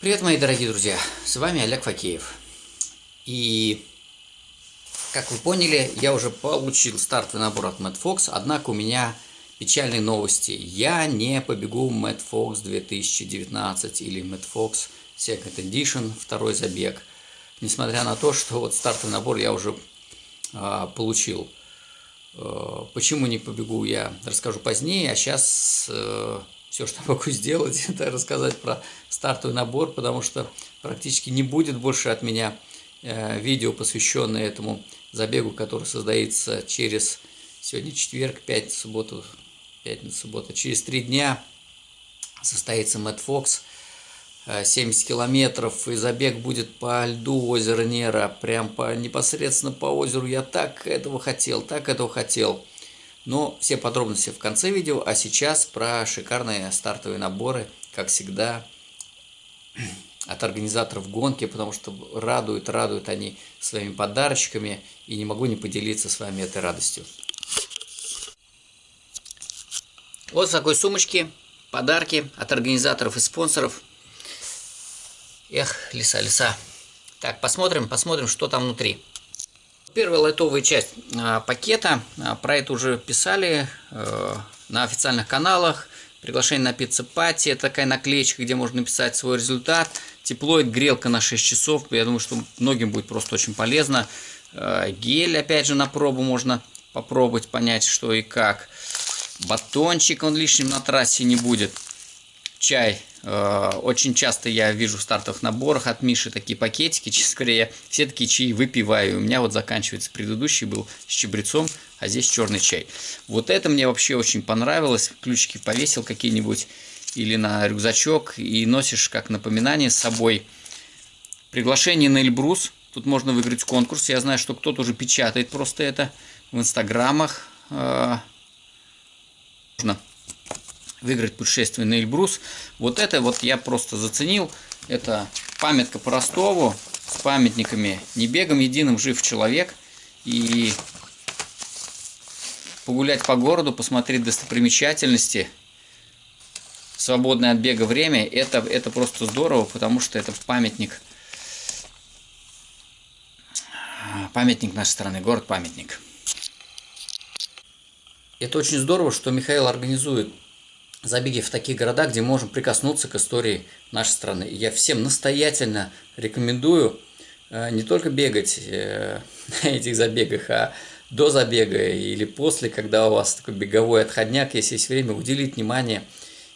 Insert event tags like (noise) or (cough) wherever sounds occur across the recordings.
Привет, мои дорогие друзья! С вами Олег Факеев. И, как вы поняли, я уже получил стартовый набор от Mad Fox, однако у меня печальные новости. Я не побегу Mad Fox 2019 или Mad Fox Second Edition, второй забег. Несмотря на то, что вот стартовый набор я уже а, получил. А, почему не побегу, я расскажу позднее, а сейчас... А, все, что могу (laughs) сделать, (laughs) это рассказать про стартовый набор, потому что практически не будет больше от меня э, видео, посвященное этому забегу, который создается через сегодня четверг, пятница, субботу, пятница, суббота, через три дня состоится Мэтт Фокс, 70 километров, и забег будет по льду озера Нера, прям по, непосредственно по озеру. Я так этого хотел, так этого хотел. Но все подробности в конце видео, а сейчас про шикарные стартовые наборы, как всегда, (clears throat) от организаторов гонки, потому что радуют, радуют они своими подарочками, и не могу не поделиться с вами этой радостью. Вот в такой сумочке подарки от организаторов и спонсоров. Эх, лиса, лиса. Так, посмотрим, посмотрим, что там внутри. Первая лайтовая часть а, пакета, а, про это уже писали э, на официальных каналах. Приглашение на пицца пати, это такая наклеечка, где можно написать свой результат. Теплоид, грелка на 6 часов, я думаю, что многим будет просто очень полезно. Э, гель, опять же, на пробу можно попробовать, понять, что и как. Батончик, он лишним на трассе не будет. Чай Э, очень часто я вижу в стартовых наборах от Миши такие пакетики, (laughs) говоря, я все такие чаи выпиваю. У меня вот заканчивается предыдущий был с чабрецом, а здесь черный чай. Вот это мне вообще очень понравилось. Ключики повесил какие-нибудь или на рюкзачок и носишь как напоминание с собой. Приглашение на Эльбрус. Тут можно выиграть конкурс. Я знаю, что кто-то уже печатает просто это в инстаграмах. Э, можно выиграть путешествие на Эльбрус. Вот это вот я просто заценил. Это памятка по Ростову с памятниками «Не бегом единым жив человек». И погулять по городу, посмотреть достопримечательности, свободное от бега время, это, это просто здорово, потому что это памятник, памятник нашей страны, город-памятник. Это очень здорово, что Михаил организует забеги в такие города, где можем прикоснуться к истории нашей страны. Я всем настоятельно рекомендую э, не только бегать э, (laughs) на этих забегах, а до забега или после, когда у вас такой беговой отходняк, если есть время, уделить внимание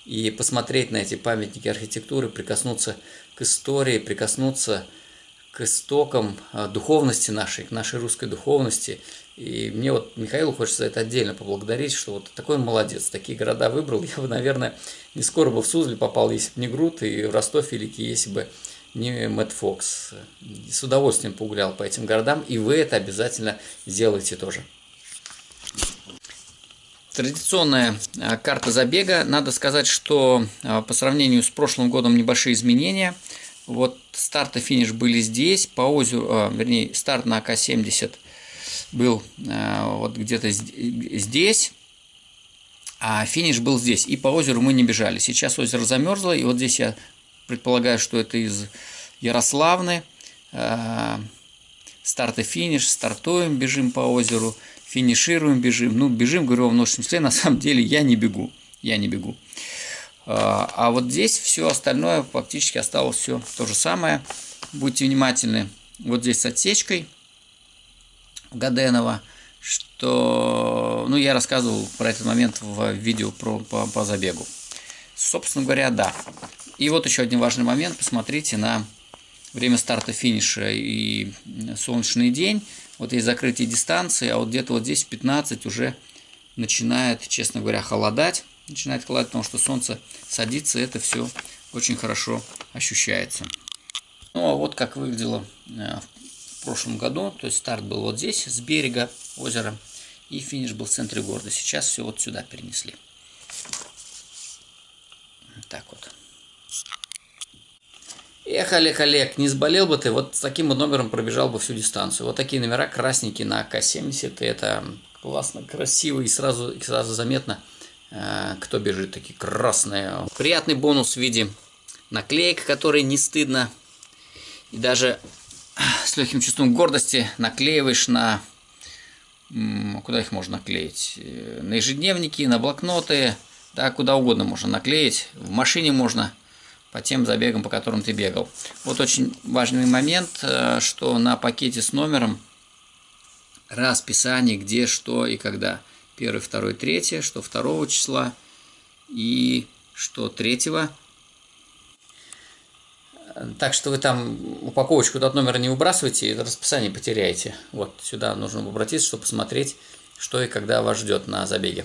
и посмотреть на эти памятники архитектуры, прикоснуться к истории, прикоснуться к истокам э, духовности нашей, к нашей русской духовности и мне вот Михаилу хочется это отдельно поблагодарить, что вот такой он молодец, такие города выбрал. (laughs) Я бы, наверное, не скоро бы в Сузле попал, если бы не Грут, и в Ростов Великий, если бы не Мэтт Фокс. С удовольствием погулял по этим городам, и вы это обязательно сделаете тоже. Традиционная а, карта забега. Надо сказать, что а, по сравнению с прошлым годом небольшие изменения. Вот старт и финиш были здесь, по озеру, а, вернее, старт на АК-70 был э, вот где-то здесь, а финиш был здесь. И по озеру мы не бежали. Сейчас озеро замерзло, и вот здесь я предполагаю, что это из Ярославны. Э, старт и финиш, стартуем, бежим по озеру, финишируем, бежим. Ну, бежим, говорю, в множественном числе, на самом деле я не бегу, я не бегу. Э, а вот здесь все остальное фактически осталось все то же самое. Будьте внимательны. Вот здесь с отсечкой – Гаденова, что, ну, я рассказывал про этот момент в видео про, по, по забегу. Собственно говоря, да. И вот еще один важный момент. Посмотрите на время старта финиша и солнечный день. Вот есть закрытие дистанции, а вот где-то вот здесь 15 уже начинает, честно говоря, холодать. Начинает холодать, потому что солнце садится, это все очень хорошо ощущается. Ну, а вот как выглядело э, в прошлом году. То есть старт был вот здесь, с берега озера, и финиш был в центре города. Сейчас все вот сюда перенесли. Так вот. Эх, Олег, Олег, не сболел бы ты, вот с таким номером пробежал бы всю дистанцию. Вот такие номера красненькие на АК-70, это классно, красиво и сразу, и сразу заметно, э, кто бежит, такие красные. Приятный бонус в виде наклеек, которые не стыдно. И даже с легким чувством гордости наклеиваешь на... Куда их можно наклеить? Э, на ежедневники, на блокноты, да, куда угодно можно наклеить. В машине можно по тем забегам, по которым ты бегал. Вот очень важный момент, э, что на пакете с номером расписание, где, что и когда. Первый, второй, третье, что второго числа и что третьего. Так что вы там упаковочку от номера не выбрасывайте, это расписание потеряете. Вот сюда нужно обратиться, чтобы посмотреть, что и когда вас ждет на забеге.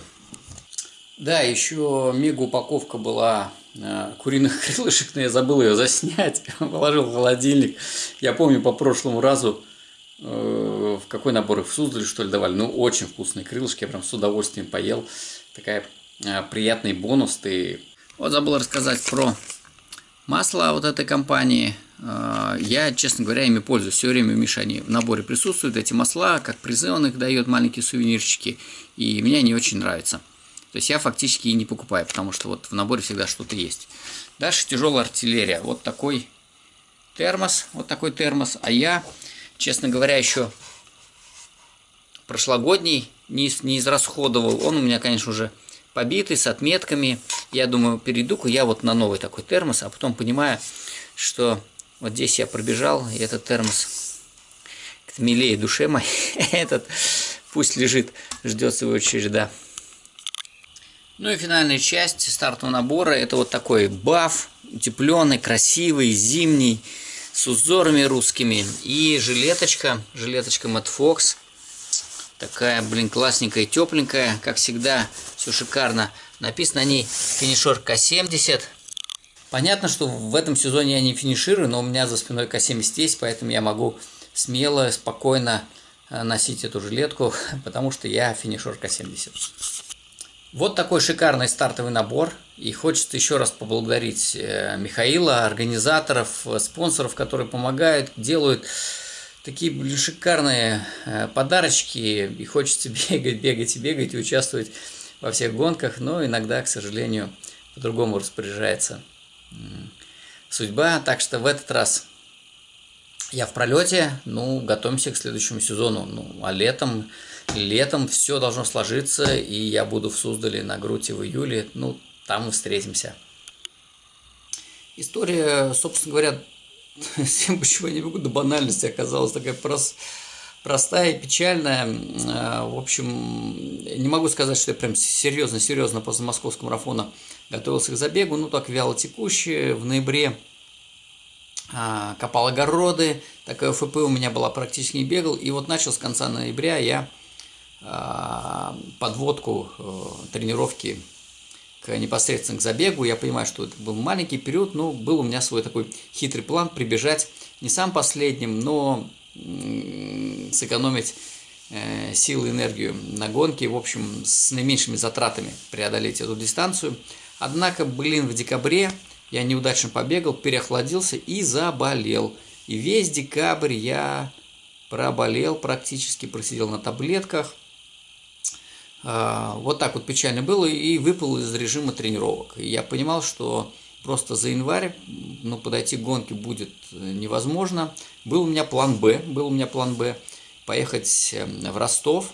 Да, еще мега упаковка была э, куриных (laughs) крылышек, но я забыл ее заснять, (laughs) положил в холодильник. Я помню по прошлому разу, э, в какой набор их в Суздале, что ли, давали. Ну, очень вкусные крылышки, я прям с удовольствием поел. Такая э, приятный бонус. Ты... Вот забыл рассказать про масло вот этой компании. Э, я, честно говоря, ими пользуюсь. Все время, Миша, они в наборе присутствуют, эти масла, как призы он их дает, маленькие сувенирчики. И мне они очень нравятся. То есть я фактически и не покупаю, потому что вот в наборе всегда что-то есть. Дальше тяжелая артиллерия. Вот такой термос, вот такой термос. А я, честно говоря, еще прошлогодний не, не израсходовал. Он у меня, конечно, уже побитый, с отметками. Я думаю, перейду-ка я вот на новый такой термос, а потом понимаю, что вот здесь я пробежал, и этот термос милее душе моей. (laughs) этот пусть лежит, ждет своего череда. Ну и финальная часть стартового набора это вот такой баф, утепленный, красивый, зимний, с узорами русскими. И жилеточка, жилеточка Mad Fox. Такая, блин, классненькая, тепленькая, как всегда, все шикарно. Написано на ней финишер К70. Понятно, что в этом сезоне я не финиширую, но у меня за спиной К70 есть, поэтому я могу смело, спокойно э, носить эту жилетку, (laughs) потому что я финишер К70. Вот такой шикарный стартовый набор. И хочется еще раз поблагодарить э, Михаила, организаторов, э, спонсоров, которые помогают, делают такие блин, шикарные подарочки. И хочется (laughs) бегать, бегать и бегать и участвовать во всех гонках. Но иногда, к сожалению, по-другому распоряжается судьба. Так что в этот раз я в пролете. Ну, готовимся к следующему сезону. Ну, а летом летом все должно сложиться, и я буду в Суздале на Груте в июле. Ну, там мы встретимся. История, собственно говоря, (laughs) всем почему я не бегу до банальности, оказалась такая прост, простая и печальная. А, в общем, не могу сказать, что я прям серьезно-серьезно после московского марафона готовился к забегу, ну так вяло текущий. В ноябре а, копал огороды, такая ФП у меня была практически не бегал. И вот начал с конца ноября я а, подводку э, тренировки к непосредственно к забегу. Я понимаю, что это был маленький период, но был у меня свой такой хитрый план прибежать не сам последним, но сэкономить э, силы и энергию на гонке, в общем, с наименьшими затратами преодолеть эту дистанцию. Однако, блин, в декабре я неудачно побегал, переохладился и заболел. И весь декабрь я проболел практически, просидел на таблетках – а, вот так вот печально было и выпал из режима тренировок. И я понимал, что просто за январь ну, подойти к гонке будет невозможно. Был у меня план «Б», был у меня план «Б» поехать эм, в Ростов,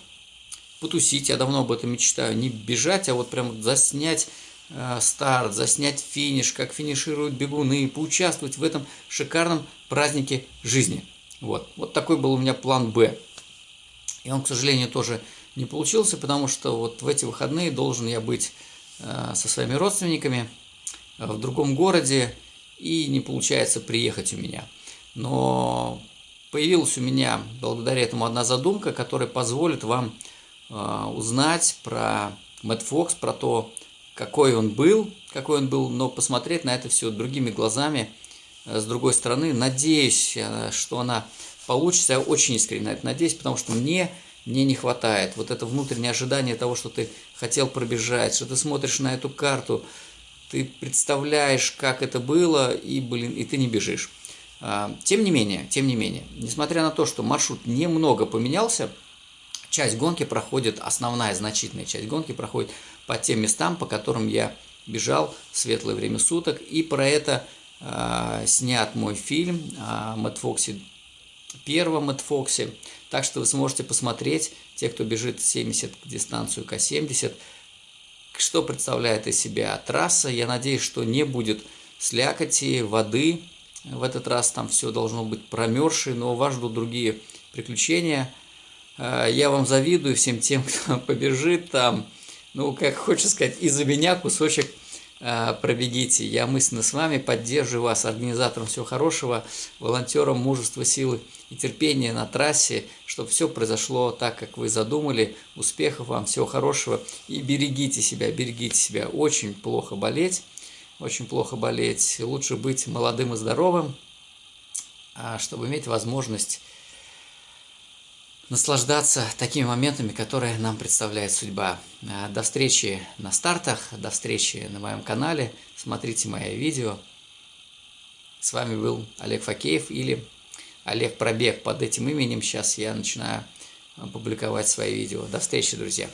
потусить, я давно об этом мечтаю, не бежать, а вот прям заснять э, старт, заснять финиш, как финишируют бегуны, поучаствовать в этом шикарном празднике жизни. Вот, вот такой был у меня план «Б». И он, к сожалению, тоже не получился, потому что вот в эти выходные должен я быть э, со своими родственниками э, в другом городе, и не получается приехать у меня. Но появилась у меня благодаря этому одна задумка, которая позволит вам э, узнать про Мэтт Фокс, про то, какой он был, какой он был, но посмотреть на это все другими глазами, с другой стороны. Надеюсь, что она получится. Я очень искренне на это надеюсь, потому что мне мне не хватает. Вот это внутреннее ожидание того, что ты хотел пробежать, что ты смотришь на эту карту, ты представляешь, как это было, и, блин, и ты не бежишь. А, тем не менее, тем не менее, несмотря на то, что маршрут немного поменялся, часть гонки проходит, основная значительная часть гонки проходит по тем местам, по которым я бежал в светлое время суток, и про это снят мой фильм о Мэтт Фоксе, первом Мэтт Фоксе. Так что вы сможете посмотреть, те, кто бежит 70 дистанцию К-70, что представляет из себя трасса. Я надеюсь, что не будет слякоти, воды. В этот раз там все должно быть промерзшее, но вас ждут другие приключения. Э, я вам завидую всем тем, (laughs) кто побежит там. Ну, как хочется сказать, из-за меня кусочек э, пробегите. Я мысленно с вами, поддерживаю вас, организатором всего хорошего, волонтером мужества, силы и терпения на трассе, чтобы все произошло так, как вы задумали. Успехов вам, всего хорошего и берегите себя, берегите себя. Очень плохо болеть очень плохо болеть. Лучше быть молодым и здоровым, а, чтобы иметь возможность наслаждаться такими моментами, которые нам представляет судьба. А, до встречи на стартах, до встречи на моем канале. Смотрите мои видео. С вами был Олег Факеев или Олег Пробег. Под этим именем сейчас я начинаю публиковать свои видео. До встречи, друзья!